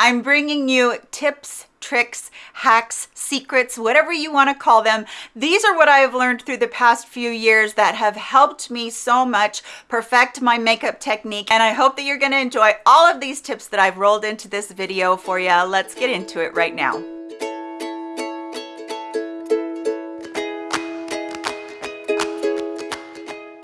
I'm bringing you tips, tricks, hacks, secrets, whatever you want to call them. These are what I have learned through the past few years that have helped me so much perfect my makeup technique. And I hope that you're going to enjoy all of these tips that I've rolled into this video for you. Let's get into it right now.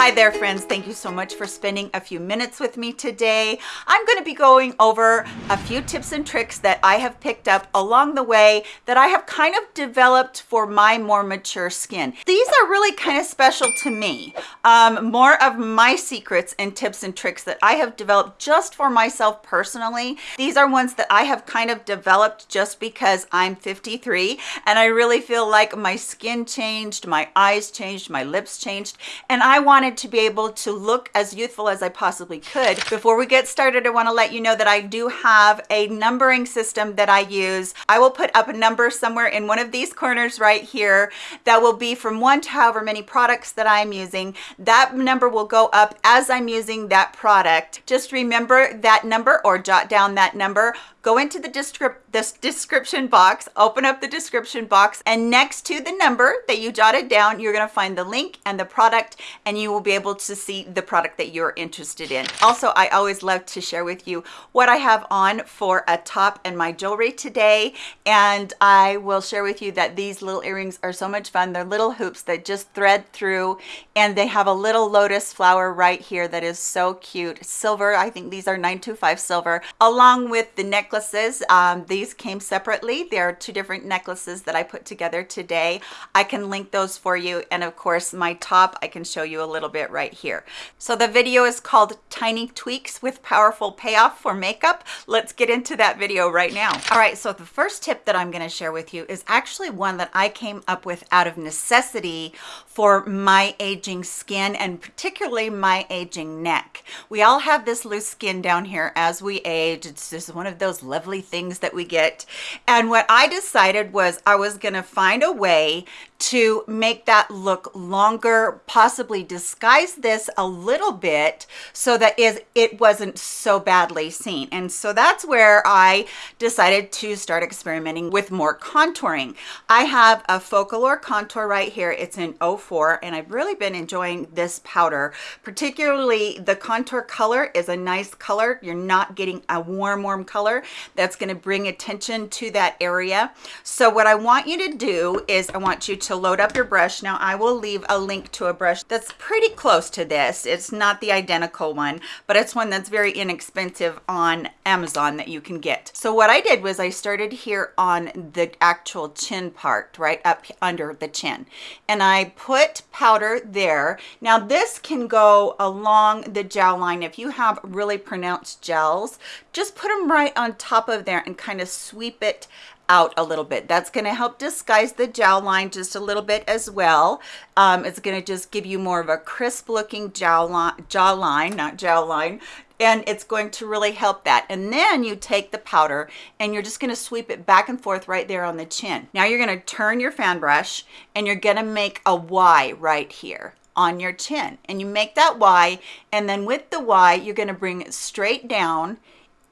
Hi there friends, thank you so much for spending a few minutes with me today. I'm going to be going over a few tips and tricks that I have picked up along the way that I have kind of developed for my more mature skin. These are really kind of special to me. Um, more of my secrets and tips and tricks that I have developed just for myself personally. These are ones that I have kind of developed just because I'm 53 and I really feel like my skin changed, my eyes changed, my lips changed, and I wanted wanted to be able to look as youthful as I possibly could. Before we get started, I want to let you know that I do have a numbering system that I use. I will put up a number somewhere in one of these corners right here that will be from one to however many products that I'm using. That number will go up as I'm using that product. Just remember that number or jot down that number go into the descrip this description box, open up the description box, and next to the number that you jotted down, you're gonna find the link and the product, and you will be able to see the product that you're interested in. Also, I always love to share with you what I have on for a top and my jewelry today, and I will share with you that these little earrings are so much fun. They're little hoops that just thread through, and they have a little lotus flower right here that is so cute. Silver, I think these are 925 silver, along with the necklaces. Um, these came separately. There are two different necklaces that I put together today. I can link those for you. And of course, my top, I can show you a little bit right here. So the video is called Tiny Tweaks with Powerful Payoff for Makeup. Let's get into that video right now. All right, so the first tip that I'm gonna share with you is actually one that I came up with out of necessity for my aging skin and particularly my aging neck. We all have this loose skin down here as we age. It's just one of those lovely things that we get. And what I decided was I was going to find a way to make that look longer, possibly disguise this a little bit so that it wasn't so badly seen. And so that's where I decided to start experimenting with more contouring. I have a Focallure contour right here. It's in 04 and I've really been enjoying this powder. Particularly the contour color is a nice color. You're not getting a warm, warm color. That's gonna bring attention to that area. So what I want you to do is I want you to to load up your brush. Now I will leave a link to a brush that's pretty close to this. It's not the identical one, but it's one that's very inexpensive on Amazon that you can get. So what I did was I started here on the actual chin part, right up under the chin. And I put powder there. Now this can go along the jawline. If you have really pronounced gels, just put them right on top of there and kind of sweep it out a little bit. That's going to help disguise the jawline just a little bit as well. Um, it's going to just give you more of a crisp looking jawline, jawline, not jawline, and it's going to really help that. And then you take the powder and you're just going to sweep it back and forth right there on the chin. Now you're going to turn your fan brush and you're going to make a Y right here on your chin and you make that Y and then with the Y you're going to bring it straight down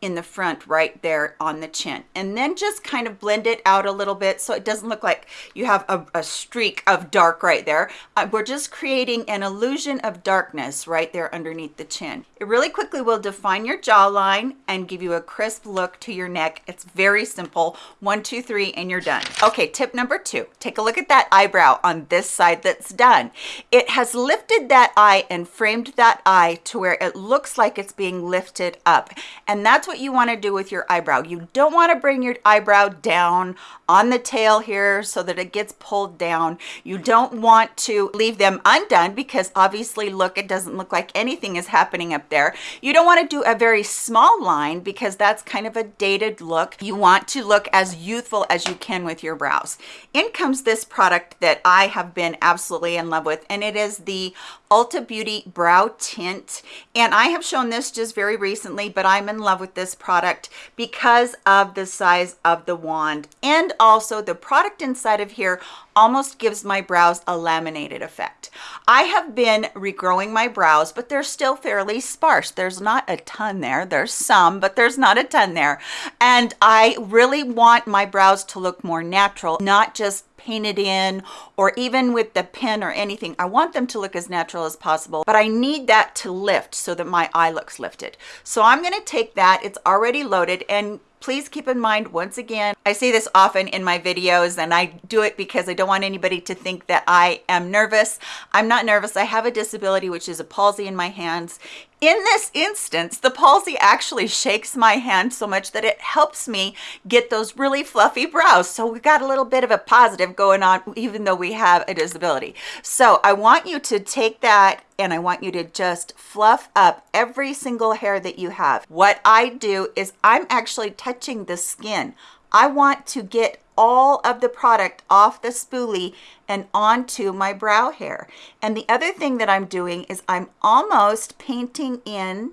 in the front right there on the chin. And then just kind of blend it out a little bit so it doesn't look like you have a, a streak of dark right there. Uh, we're just creating an illusion of darkness right there underneath the chin. It really quickly will define your jawline and give you a crisp look to your neck. It's very simple. One two three and you're done. Okay tip number two. Take a look at that eyebrow on this side that's done. It has lifted that eye and framed that eye to where it looks like it's being lifted up. And that's what you want to do with your eyebrow. You don't want to bring your eyebrow down on the tail here so that it gets pulled down. You don't want to leave them undone because obviously look, it doesn't look like anything is happening up there. You don't want to do a very small line because that's kind of a dated look. You want to look as youthful as you can with your brows. In comes this product that I have been absolutely in love with and it is the Ulta Beauty Brow Tint. And I have shown this just very recently, but I'm in love with this product because of the size of the wand. And also the product inside of here almost gives my brows a laminated effect. I have been regrowing my brows, but they're still fairly sparse. There's not a ton there. There's some, but there's not a ton there. And I really want my brows to look more natural, not just painted in or even with the pen or anything. I want them to look as natural as possible, but I need that to lift so that my eye looks lifted. So I'm gonna take that, it's already loaded, and please keep in mind once again i say this often in my videos and i do it because i don't want anybody to think that i am nervous. I'm not nervous. I have a disability which is a palsy in my hands in this instance, the palsy actually shakes my hand so much that it helps me get those really fluffy brows. So we got a little bit of a positive going on, even though we have a disability. So I want you to take that and I want you to just fluff up every single hair that you have. What I do is I'm actually touching the skin. I want to get all of the product off the spoolie and onto my brow hair. And the other thing that I'm doing is I'm almost painting in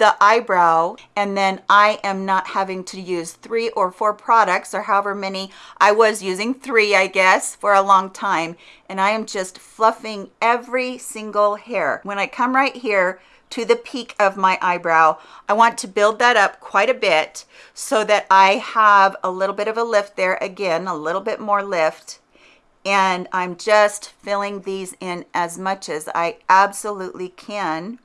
the eyebrow and then I am not having to use three or four products or however many I was using three I guess for a long time and I am just fluffing every single hair when I come right here to the peak of my eyebrow. I want to build that up quite a bit so that I have a little bit of a lift there again, a little bit more lift. And I'm just filling these in as much as I absolutely can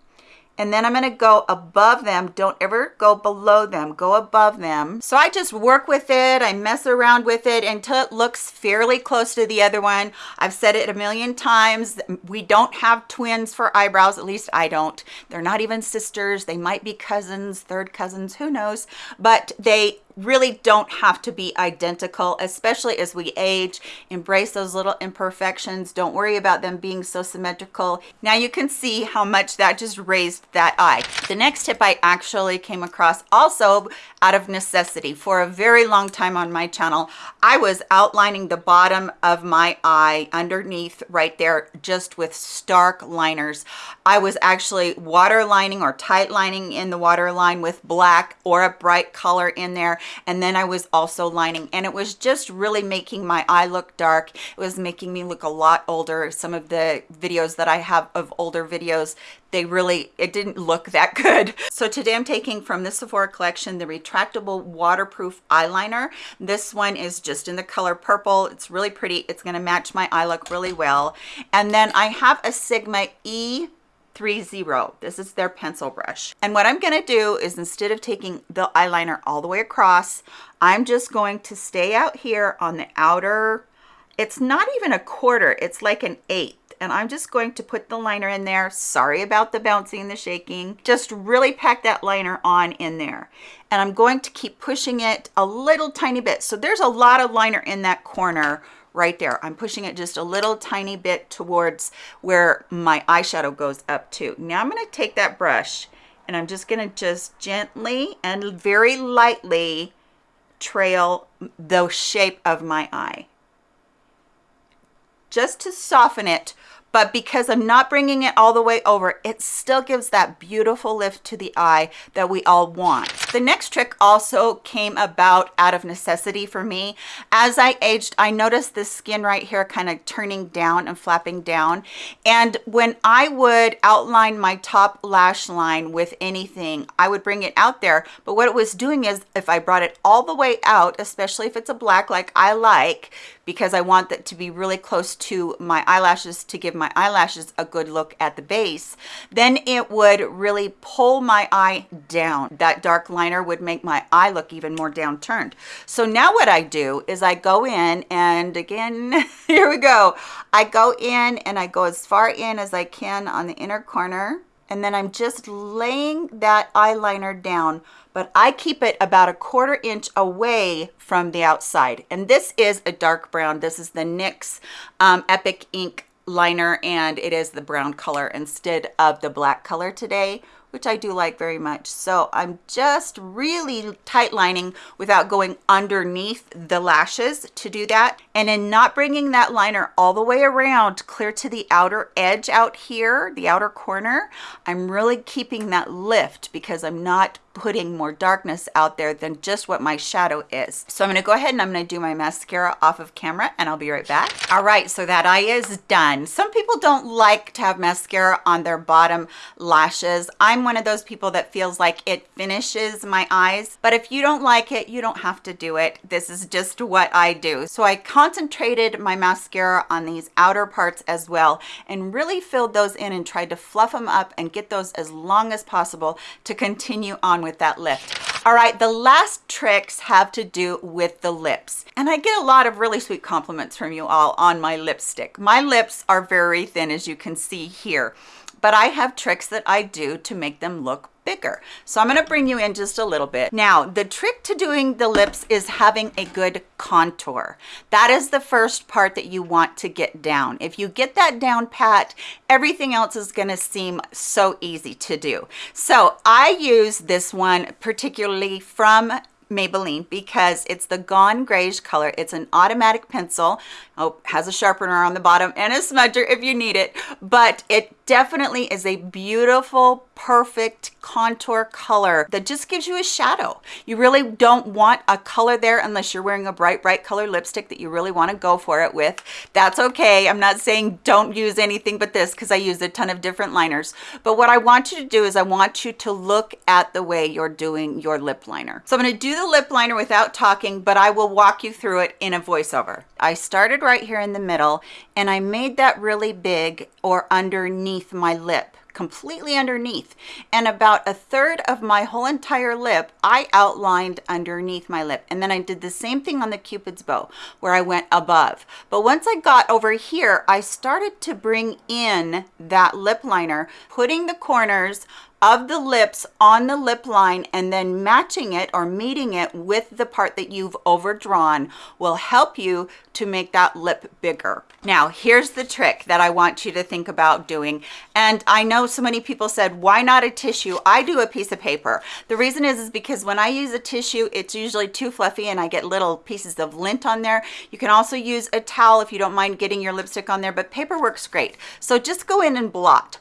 and then I'm going to go above them. Don't ever go below them. Go above them. So I just work with it. I mess around with it until it looks fairly close to the other one. I've said it a million times. We don't have twins for eyebrows. At least I don't. They're not even sisters. They might be cousins, third cousins, who knows. But they really don't have to be identical, especially as we age. Embrace those little imperfections. Don't worry about them being so symmetrical. Now you can see how much that just raised that eye. The next tip I actually came across also out of necessity for a very long time on my channel. I was outlining the bottom of my eye underneath right there just with stark liners. I was actually waterlining or tight lining in the waterline with black or a bright color in there and then I was also lining and it was just really making my eye look dark. It was making me look a lot older. Some of the videos that I have of older videos they really it didn't look that good. So today I'm taking from the Sephora collection the retractable waterproof eyeliner. This one is just in the color purple. It's really pretty. It's going to match my eye look really well. And then I have a Sigma E 30. This is their pencil brush. And what I'm gonna do is instead of taking the eyeliner all the way across, I'm just going to stay out here on the outer, it's not even a quarter, it's like an eighth. And I'm just going to put the liner in there. Sorry about the bouncing the shaking. Just really pack that liner on in there. And I'm going to keep pushing it a little tiny bit. So there's a lot of liner in that corner right there. I'm pushing it just a little tiny bit towards where my eyeshadow goes up to. Now I'm going to take that brush and I'm just going to just gently and very lightly trail the shape of my eye just to soften it but because I'm not bringing it all the way over, it still gives that beautiful lift to the eye that we all want. The next trick also came about out of necessity for me. As I aged, I noticed the skin right here kind of turning down and flapping down. And when I would outline my top lash line with anything, I would bring it out there. But what it was doing is if I brought it all the way out, especially if it's a black like I like, because I want that to be really close to my eyelashes to give my eyelashes a good look at the base, then it would really pull my eye down. That dark liner would make my eye look even more downturned. So now what I do is I go in and again, here we go. I go in and I go as far in as I can on the inner corner and then I'm just laying that eyeliner down but I keep it about a quarter inch away from the outside. And this is a dark brown. This is the NYX um, Epic Ink liner and it is the brown color instead of the black color today which I do like very much. So I'm just really tight lining without going underneath the lashes to do that. And then not bringing that liner all the way around clear to the outer edge out here, the outer corner. I'm really keeping that lift because I'm not putting more darkness out there than just what my shadow is. So I'm gonna go ahead and I'm gonna do my mascara off of camera and I'll be right back. All right, so that eye is done. Some people don't like to have mascara on their bottom lashes. I'm one of those people that feels like it finishes my eyes, but if you don't like it, you don't have to do it. This is just what I do. So I concentrated my mascara on these outer parts as well and really filled those in and tried to fluff them up and get those as long as possible to continue on with that lift. All right, the last tricks have to do with the lips. And I get a lot of really sweet compliments from you all on my lipstick. My lips are very thin, as you can see here, but I have tricks that I do to make them look bigger. So I'm going to bring you in just a little bit. Now, the trick to doing the lips is having a good contour. That is the first part that you want to get down. If you get that down pat, everything else is going to seem so easy to do. So I use this one particularly from Maybelline because it's the Gone Grayish color. It's an automatic pencil. Oh, has a sharpener on the bottom and a smudger if you need it, but it definitely is a beautiful, perfect contour color that just gives you a shadow. You really don't want a color there unless you're wearing a bright, bright color lipstick that you really want to go for it with. That's okay. I'm not saying don't use anything but this because I use a ton of different liners. But what I want you to do is I want you to look at the way you're doing your lip liner. So I'm going to do the lip liner without talking, but I will walk you through it in a voiceover. I started right here in the middle and I made that really big or underneath my lip completely underneath. And about a third of my whole entire lip I outlined underneath my lip. And then I did the same thing on the cupid's bow where I went above. But once I got over here I started to bring in that lip liner putting the corners of the lips on the lip line and then matching it or meeting it with the part that you've overdrawn will help you to make that lip bigger. Now, here's the trick that I want you to think about doing. And I know so many people said, why not a tissue? I do a piece of paper. The reason is, is because when I use a tissue, it's usually too fluffy and I get little pieces of lint on there. You can also use a towel if you don't mind getting your lipstick on there, but paper works great. So just go in and blot.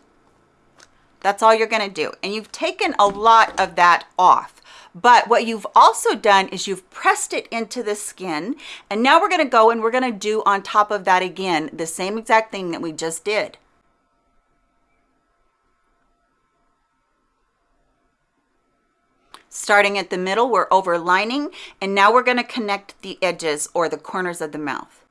That's all you're gonna do. And you've taken a lot of that off. But what you've also done is you've pressed it into the skin. And now we're gonna go and we're gonna do on top of that again, the same exact thing that we just did. Starting at the middle, we're overlining, and now we're gonna connect the edges or the corners of the mouth.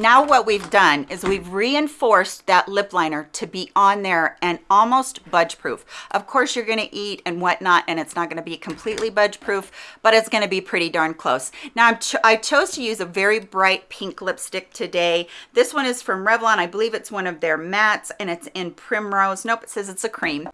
Now what we've done is we've reinforced that lip liner to be on there and almost budge proof. Of course you're gonna eat and whatnot and it's not gonna be completely budge proof, but it's gonna be pretty darn close. Now ch i chose to use a very bright pink lipstick today. This one is from Revlon. I believe it's one of their mattes and it's in Primrose. Nope, it says it's a cream.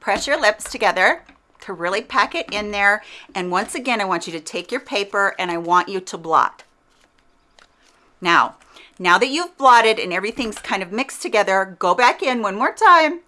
Press your lips together to really pack it in there. And once again, I want you to take your paper and I want you to blot. Now, now that you've blotted and everything's kind of mixed together, go back in one more time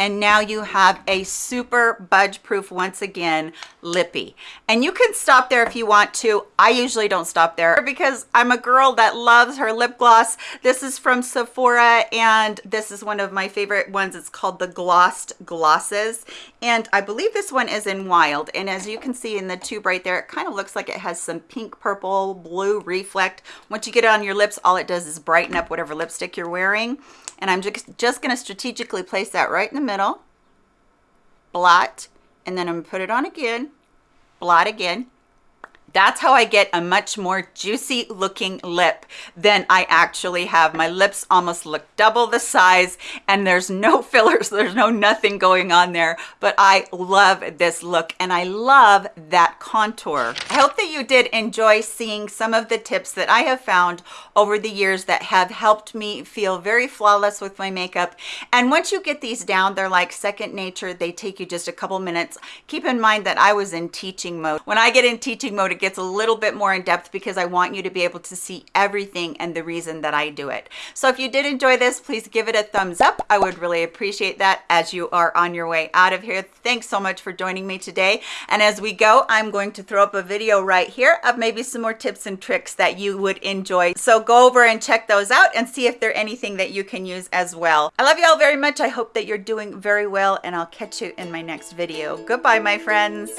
and now you have a super budge proof once again lippy. And you can stop there if you want to. I usually don't stop there because i'm a girl that loves her lip gloss. This is from sephora and this is one of my favorite ones. It's called the glossed glosses. And i believe this one is in wild. And as you can see in the tube right there it kind of looks like it has some pink purple blue reflect. Once you get it on your lips all it does is brighten up whatever lipstick you're wearing. And I'm just, just going to strategically place that right in the middle, blot, and then I'm going to put it on again, blot again. That's how I get a much more juicy looking lip than I actually have. My lips almost look double the size and there's no fillers, there's no nothing going on there, but I love this look and I love that contour. I hope that you did enjoy seeing some of the tips that I have found over the years that have helped me feel very flawless with my makeup. And once you get these down, they're like second nature. They take you just a couple minutes. Keep in mind that I was in teaching mode. When I get in teaching mode, it gets a little bit more in depth because I want you to be able to see everything and the reason that I do it. So if you did enjoy this, please give it a thumbs up. I would really appreciate that as you are on your way out of here. Thanks so much for joining me today. And as we go, I'm going to throw up a video right here of maybe some more tips and tricks that you would enjoy. So go over and check those out and see if they're anything that you can use as well. I love you all very much. I hope that you're doing very well and I'll catch you in my next video. Goodbye, my friends.